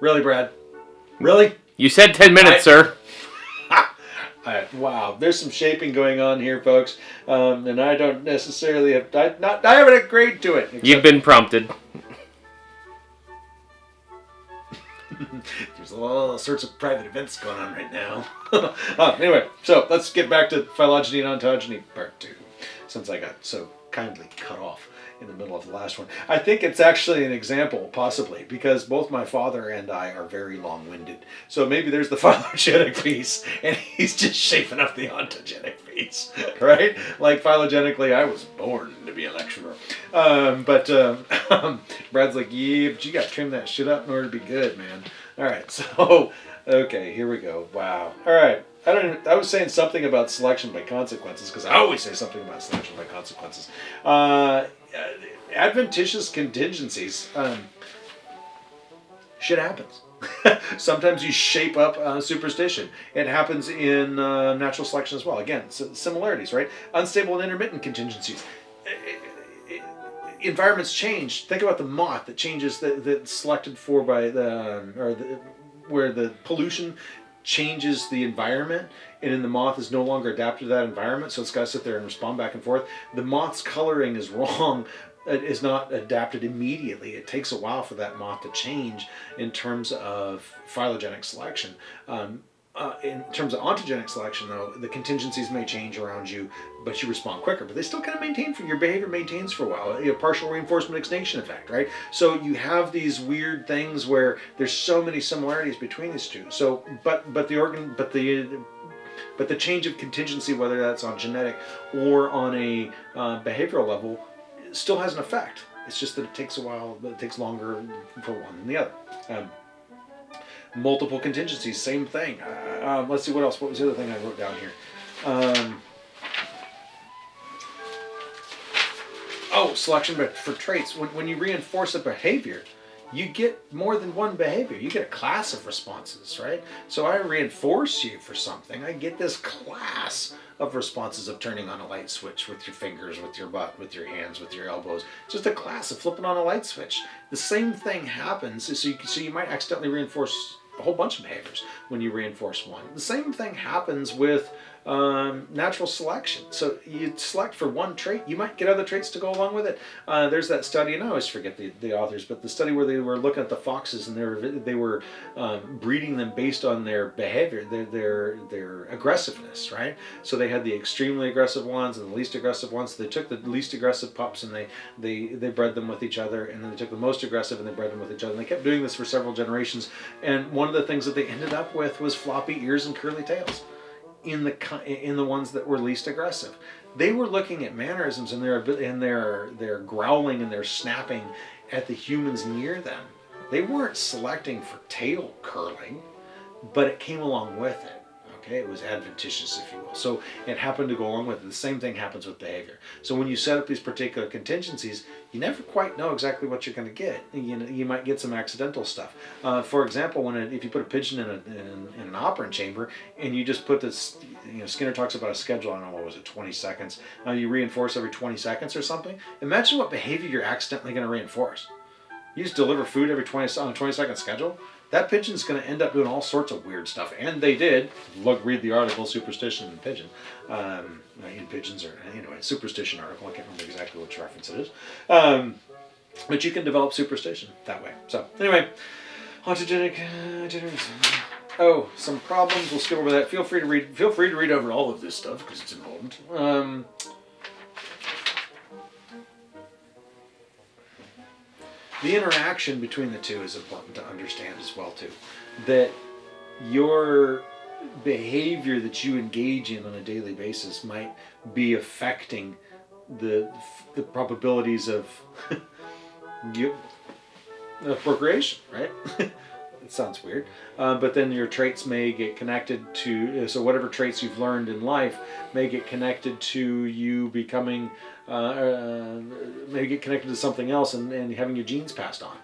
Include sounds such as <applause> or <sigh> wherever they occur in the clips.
Really, Brad? Really? You said 10 minutes, I- sir. <laughs> Wow, there's some shaping going on here, folks, um, and I don't necessarily have I, not I haven't agreed to it. You've been prompted. <laughs> There's all sorts of private events going on right now. uh, <laughs> anyway, so let's get back to phylogeny and ontogeny part two, since I got so kindly cut off in the middle of the last one. I think it's actually an example, possibly, because both my father and I are very long-winded. So maybe there's the <laughs> phylogenetic piece, and he's just shaping up the ontogenic piece, <laughs> right? Like phylogenetically, I was born to be a lecturer. Um, but um, <laughs> Brad's like, yeah, but you got to trim that shit up in order to be good, man. All right, so okay, here we go. Wow. All right. I don't. I was saying something about selection by consequences because I always say something about selection by consequences. Uh, adventitious contingencies. Um, shit happens. <laughs> Sometimes you shape up uh, superstition. It happens in uh, natural selection as well. Again, similarities, right? Unstable and intermittent contingencies. Environments change. Think about the moth that changes that that's selected for by the um, or the, where the pollution changes the environment and then the moth is no longer adapted to that environment so it's got to sit there and respond back and forth. The moth's coloring is <laughs> wrong. It is not adapted immediately. It takes a while for that moth to change in terms of phylogenetic selection. Um, uh, in terms of ontogenic selection though the contingencies may change around you but you respond quicker but they still kind of maintain for your behavior maintains for a while. A partial reinforcement extinction effect right? So you have these weird things where there's so many similarities between these two. So but but the organ but the but the change of contingency whether that's on genetic or on a uh, behavioral level still has an effect. It's just that it takes a while it takes longer for one than the other. Um, multiple contingencies same thing. Uh, um, let's see what else. What was the other thing i wrote down here? Um, oh selection but for traits. When, when you reinforce a behavior you get more than one behavior. You get a class of responses right? So i reinforce you for something. I get this class of responses of turning on a light switch with your fingers with your butt with your hands with your elbows. Just a class of flipping on a light switch. The same thing happens so you, so you might accidentally reinforce a whole bunch of behaviors when you reinforce one. The same thing happens with um, natural selection. So you select for one trait, you might get other traits to go along with it. Uh, there's that study, and I always forget the, the authors, but the study where they were looking at the foxes and they were they were um, breeding them based on their behavior, their their their aggressiveness, right? So they had the extremely aggressive ones and the least aggressive ones. So they took the least aggressive pups and they they they bred them with each other, and then they took the most aggressive and they bred them with each other. And they kept doing this for several generations. And one of the things that they ended up with was floppy ears and curly tails in the in the ones that were least aggressive. They were looking at mannerisms and their and their their growling and their snapping at the humans near them. They weren't selecting for tail curling, but it came along with it. Okay, it was adventitious, if you will. So it happened to go along with it. The same thing happens with behavior. So when you set up these particular contingencies, you never quite know exactly what you're going to get. You, know, you might get some accidental stuff. Uh, for example, when it, if you put a pigeon in, a, in, in an operant chamber and you just put this, you know, Skinner talks about a schedule. I don't know what was it, 20 seconds. Uh, you reinforce every 20 seconds or something. Imagine what behavior you're accidentally going to reinforce. You just deliver food every 20 on a 20 second schedule. That pigeon's going to end up doing all sorts of weird stuff, and they did. Look, read the article "Superstition in Pigeon," um, in pigeons, or anyway, superstition article. I can't remember exactly which reference it is, um, but you can develop superstition that way. So anyway, ontogenic uh, generation. Oh, some problems. We'll skip over that. Feel free to read. Feel free to read over all of this stuff because it's important. Um, the interaction between the two is important to understand as well too. That your behavior that you engage in on a daily basis might be affecting the the probabilities of <laughs> you of procreation right <laughs> sounds weird uh, but then your traits may get connected to so whatever traits you've learned in life may get connected to you becoming uh, uh, maybe get connected to something else and, and having your genes passed on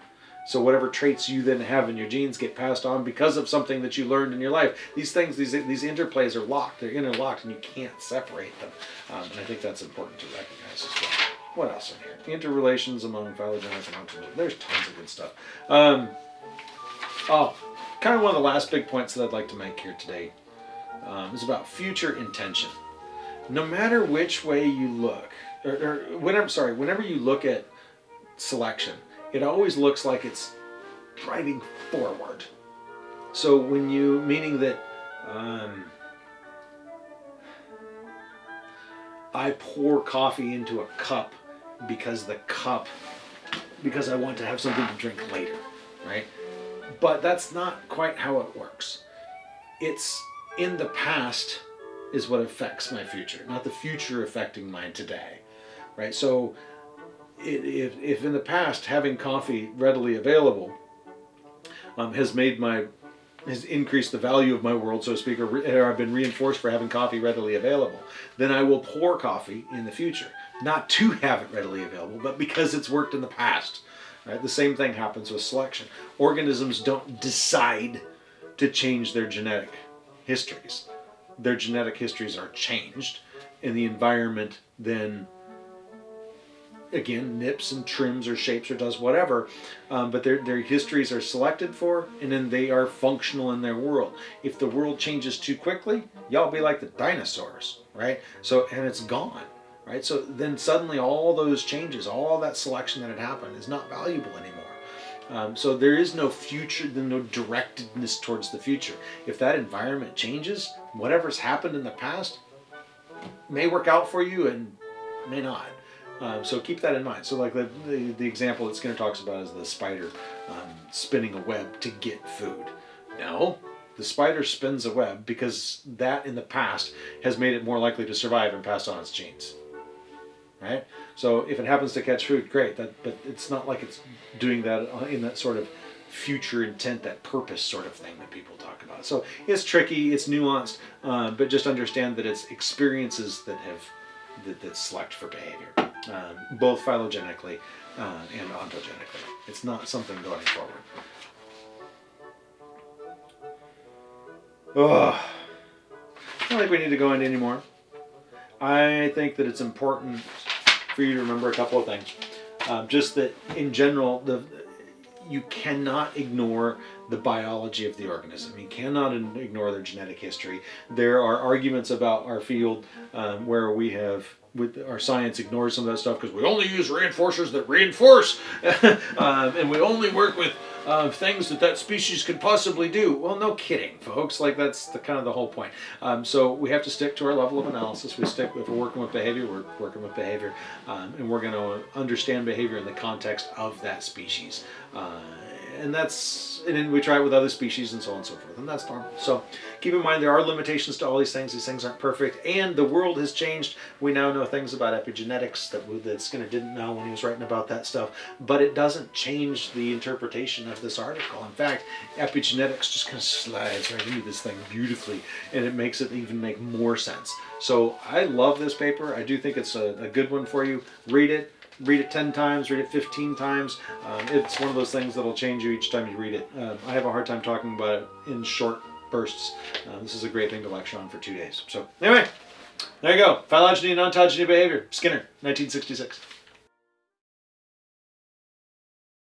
so whatever traits you then have in your genes get passed on because of something that you learned in your life. These things, these these interplays are locked. They're interlocked, and you can't separate them. Um, and I think that's important to recognize as well. What else in here? Interrelations among phylogenetic and. There's tons of good stuff. Um, Oh, kind of one of the last big points that I'd like to make here today um, is about future intention. No matter which way you look, or, or whenever, sorry, whenever you look at selection, it always looks like it's driving forward. So when you, meaning that um, I pour coffee into a cup because the cup, because I want to have something to drink later, right? But that's not quite how it works. It's in the past is what affects my future, not the future affecting mine today, right? So if, if in the past having coffee readily available um, has made my has increased the value of my world, so to speak, or, or I've been reinforced for having coffee readily available, then I will pour coffee in the future. Not to have it readily available, but because it's worked in the past. Right? The same thing happens with selection. Organisms don't decide to change their genetic histories. Their genetic histories are changed, and the environment then again nips and trims or shapes or does whatever um, but their, their histories are selected for and then they are functional in their world if the world changes too quickly y'all be like the dinosaurs right so and it's gone right so then suddenly all those changes all that selection that had happened is not valuable anymore um, so there is no future, no directedness towards the future. If that environment changes, whatever's happened in the past may work out for you and may not. Um, so keep that in mind. So like the, the, the, example that Skinner talks about is the spider um, spinning a web to get food. No, the spider spins a web because that in the past has made it more likely to survive and pass on its genes. Right? So if it happens to catch food, great. That, but it's not like it's doing that in that sort of future intent, that purpose sort of thing that people talk about. So it's tricky, it's nuanced, uh, but just understand that it's experiences that have that, that select for behavior um, both phylogenetically uh, and ontogenetically. It's not something going forward. Oh, I don't think we need to go into anymore. I think that it's important for you to remember a couple of things. Um, just that in general, the you cannot ignore the biology of the organism. You cannot ignore their genetic history. There are arguments about our field um, where we have with our science ignores some of that stuff because we only use reinforcers that reinforce. <laughs> Um, and we only work with uh, things that that species could possibly do. Well no kidding folks. Like that's the kind of the whole point. Um, so we have to stick to our level of analysis. We stick if we're working with behavior we're working with behavior um, and we're going to understand behavior in the context of that species. Uh, and that's and then we try it with other species and so on and so forth and that's normal. So keep in mind there are limitations to all these things. These things aren't perfect and the world has changed. We now know things about epigenetics that, that Skinner didn't know when he was writing about that stuff but it doesn't change the interpretation of this article. In fact epigenetics just kind of slides right into this thing beautifully and it makes it even make more sense. So I love this paper. I do think it's a, a good one for you. Read it read it 10 times, read it 15 times. Um, it's one of those things that'll change you each time you read it. Uh, I have a hard time talking about it in short bursts. Uh, this is a great thing to lecture on for two days. So anyway, there you go. Phylogeny and ontogeny behavior. Skinner, 1966.